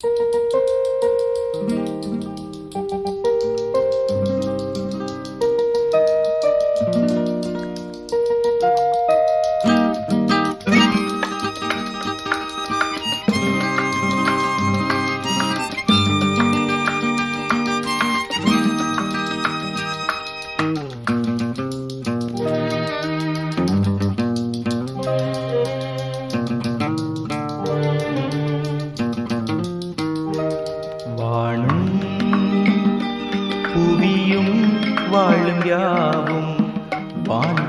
வானும்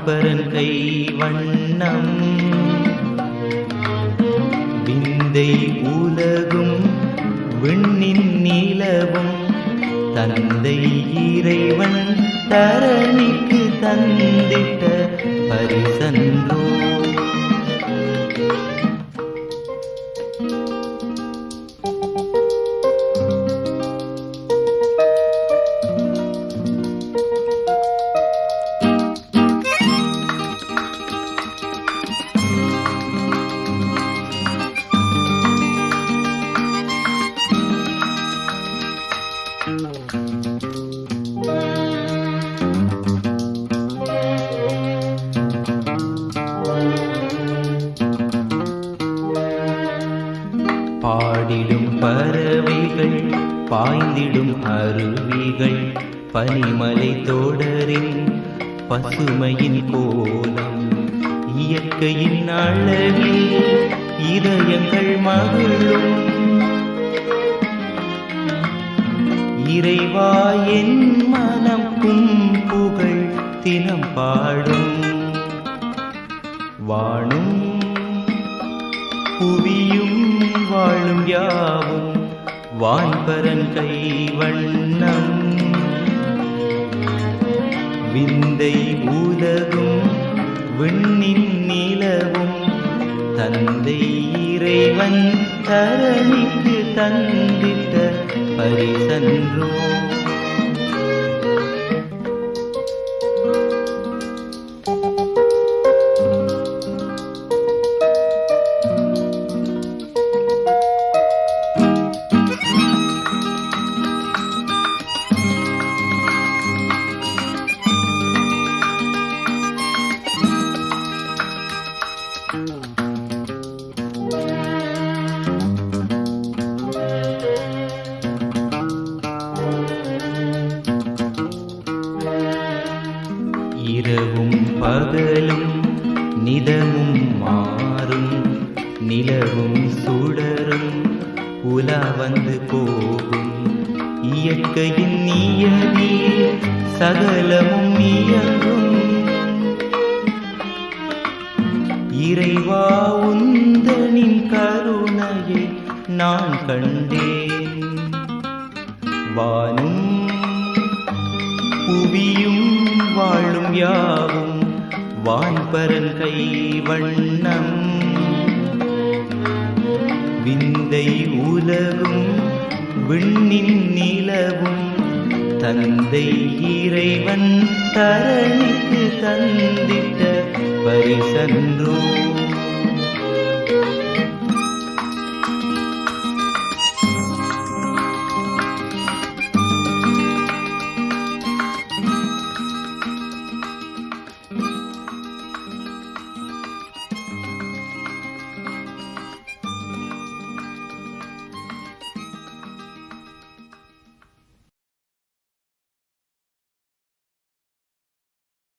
வான்பரன் கை வண்ணம். விந்தை உலகும் விண்ணின் நிலவும். தந்தை இறைவன் தரணிக்கு தந்திட்ட பரிசன்றோ பாடிடும் பறவைகள் பாய்ந்திடும் அருவிகள் பனிமலை தொடரின் பசுமையின் கோலம் இயற்கையின் அழகில் இதயங்கள் மகிழும். இறைவா என் மனம் உம் புகழ் தினம் பாடும். வானும் புவியும் வாழும் யாவும் வான்பரன் கை வண்ணம் விந்தை உலகும் விண்ணின் நிலவும் தந்தை இறைவன் தரணிக்கு தந்திட்ட परिसन्रो இரவும் பகலும் நிதமும் மாறும் நிலவும் சுடரும் உலா வந்து போகும். இயற்கையின் நியதி சகலமும் இயங்கும் இறைவா உந்தனின் கருணையை நான் கண்டேன். வானும் புவியும் வாழும் யாவும் வான்பரல் கை வண்ணம். விந்தை உலகும் விண்ணின் நிலவும் தந்தை இறைவன் தரணிக்கு தந்திட்ட பரிசன்றோ.